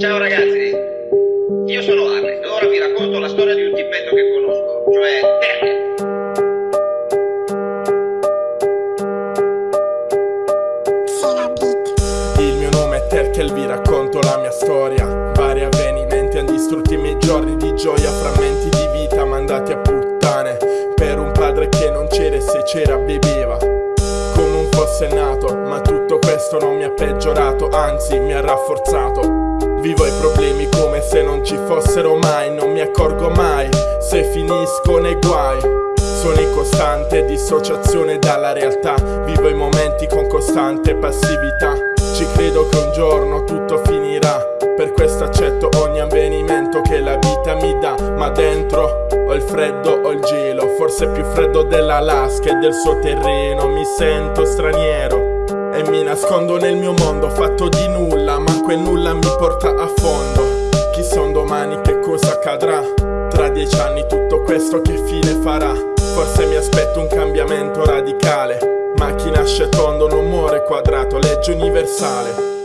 Ciao ragazzi, io sono Arne e ora vi racconto la storia di un tippetto che conosco, cioè Terkel. Il mio nome è Terkel, vi racconto la mia storia. Vari avvenimenti hanno distrutto i miei giorni di gioia Frammenti di vita mandati a puttane Per un padre che non c'era e se c'era beveva Come un fosse nato Ma tutto questo non mi ha peggiorato Anzi mi ha rafforzato Vivo i problemi come se non ci fossero mai. Non mi accorgo mai se finisco nei guai. Sono in costante dissociazione dalla realtà. Vivo i momenti con costante passività. Ci credo che un giorno tutto finirà. Per questo accetto ogni avvenimento che la vita mi dà. Ma dentro ho il freddo, ho il gelo. Forse più freddo dell'Alaska e del suo terreno. Mi sento straniero e mi nascondo nel mio mondo fatto di nulla. Ma quel nulla mi porta a fondo. Chissà un domani che cosa accadrà? Tra dieci anni tutto questo che fine farà? Forse mi aspetto un cambiamento radicale. Ma chi nasce tondo non muore quadrato Legge universale